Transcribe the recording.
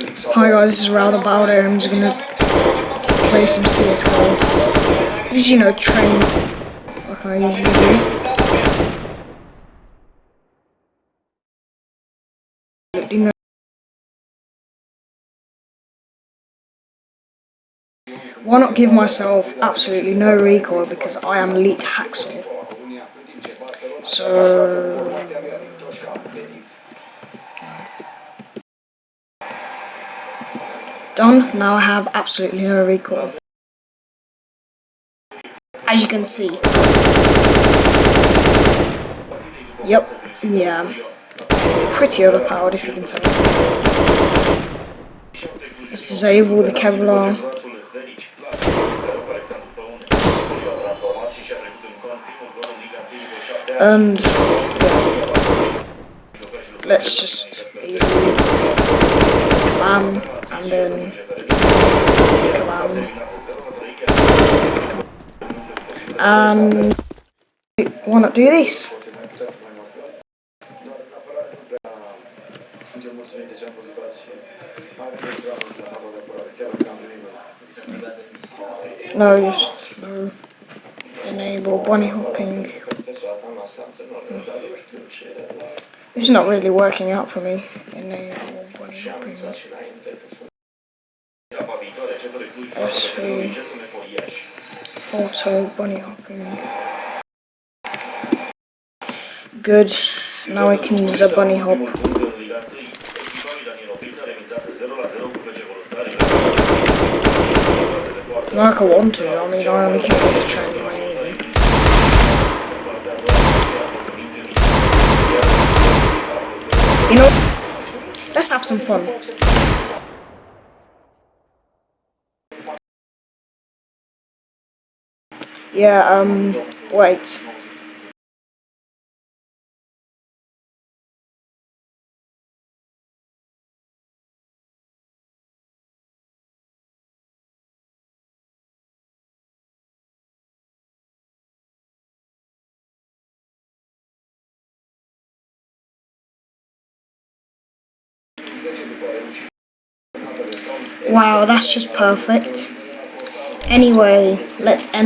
Hi guys, this is Rowd Bowder. I'm just gonna play some CSGO. Just, you know, train like I usually do. Why not give myself absolutely no recoil because I am Elite Hacksaw. So... Done, now I have absolutely no recoil. As you can see. Yep, yeah. Pretty overpowered if you can tell. Let's disable the Kevlar. And let's just easily bam and then. And why not do this? No, just no. Enable bunny hopping. This is not really working out for me. Enable bunny hopping. SV. Auto bunny hopping. Good. Now I can use a bunny hop. Like I want to, I mean I only came to train my aim. You know, let's have some fun. Yeah, um, wait. Wow, that's just perfect. Anyway, let's end.